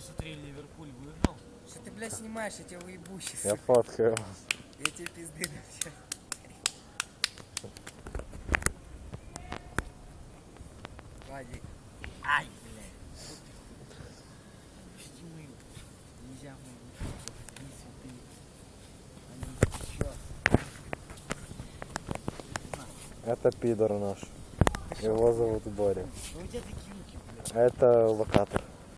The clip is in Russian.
посмотри, Ливерпуль выиграл. Что ты, блядь, снимаешь, я тебя выебу сейчас. Я фоткаю. Я тебе пизды на сейчас. Вадик. Ай, блядь. Почти мою. Нельзя мою. Не святые. Они чё? Это пидор наш. А Его зовут Боря. Ну у тебя такие руки, блядь. А это локатор.